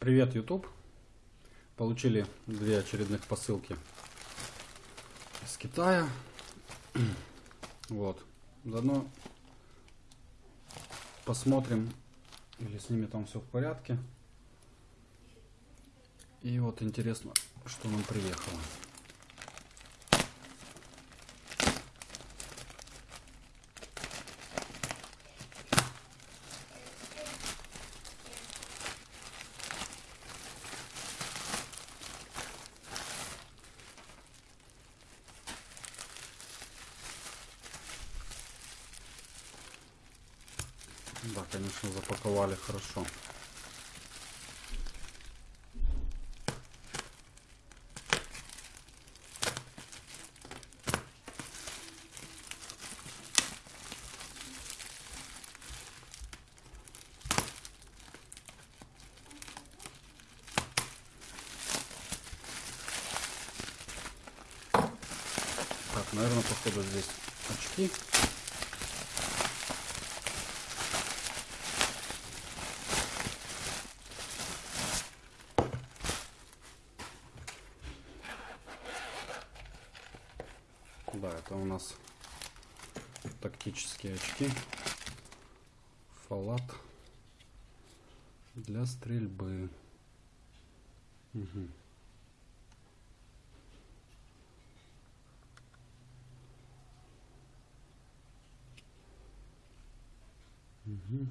Привет, YouTube. Получили две очередных посылки из Китая. Вот. Заодно посмотрим, или с ними там все в порядке. И вот интересно, что нам приехало. Да, конечно, запаковали хорошо. Так, наверное, походу здесь очки. Да, это у нас тактические очки. Фалат для стрельбы. Мгм. Мгм.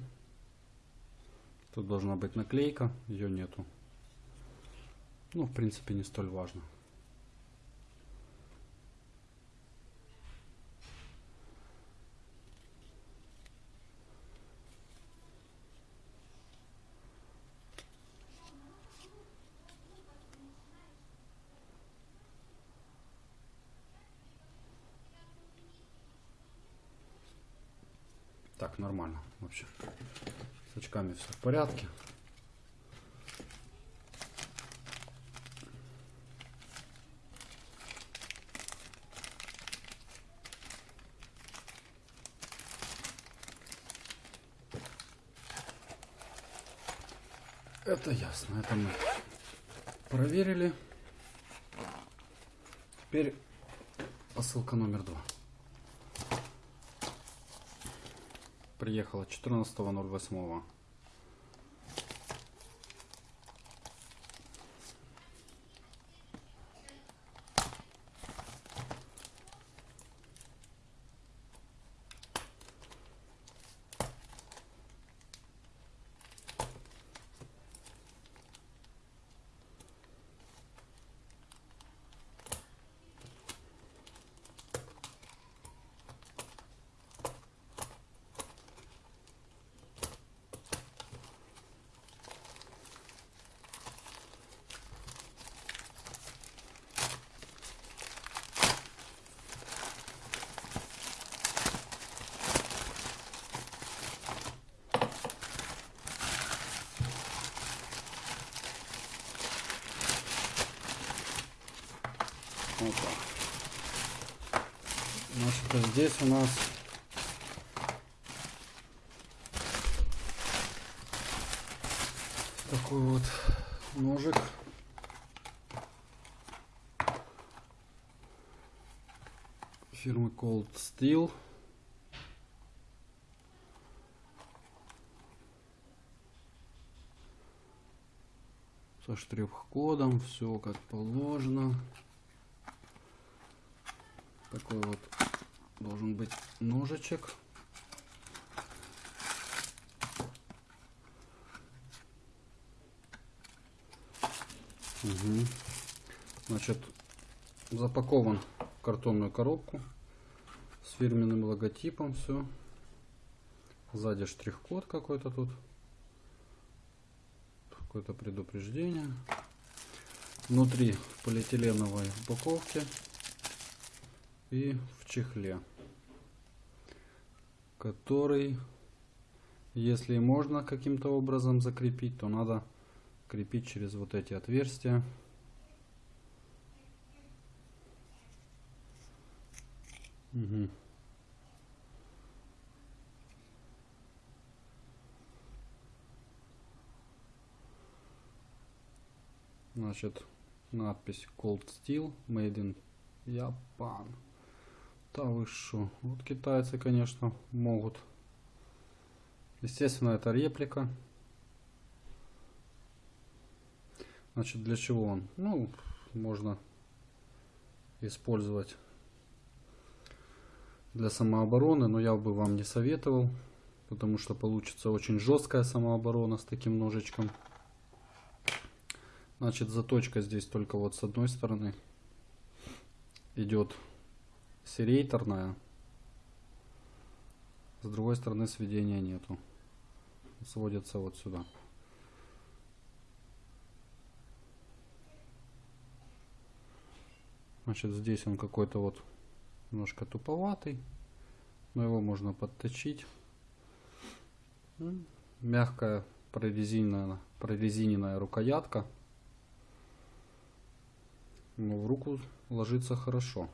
Тут должна быть наклейка, ее нету. Ну, в принципе, не столь важно. Так, нормально вообще. С очками все в порядке. Это ясно, это мы проверили. Теперь посылка номер два. Приехала 14.08. Так. Значит, здесь у нас такой вот ножик. Фирмы Cold Steel. Со штрих-кодом, все как положено такой вот должен быть ножичек. Угу. Значит, запакован в картонную коробку с фирменным логотипом. Все. Сзади штрих-код какой-то тут. Какое-то предупреждение. Внутри в полиэтиленовой упаковке и в чехле, который, если можно каким-то образом закрепить, то надо крепить через вот эти отверстия. Угу. Значит, надпись Cold Steel Made in Japan. Да вы шо. Вот китайцы, конечно, могут. Естественно, это реплика. Значит, для чего он? Ну, можно использовать для самообороны, но я бы вам не советовал, потому что получится очень жесткая самооборона с таким ножичком. Значит, заточка здесь только вот с одной стороны идет серейторная, с другой стороны сведения нету. Сводится вот сюда. Значит, здесь он какой-то вот немножко туповатый, но его можно подточить. Мягкая прорезиненная, прорезиненная рукоятка. Но в руку ложится хорошо.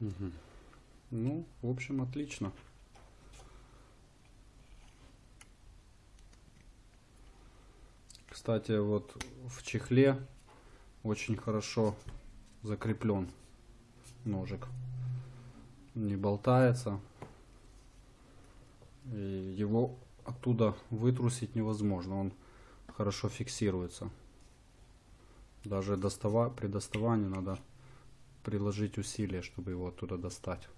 Угу. Ну, в общем, отлично. Кстати, вот в чехле очень хорошо закреплен ножик. Не болтается. И его оттуда вытрусить невозможно. Он хорошо фиксируется. Даже достава при доставании надо приложить усилия, чтобы его оттуда достать.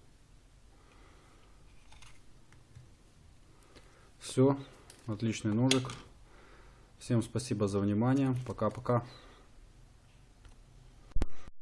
Все, отличный ножик. Всем спасибо за внимание. Пока-пока.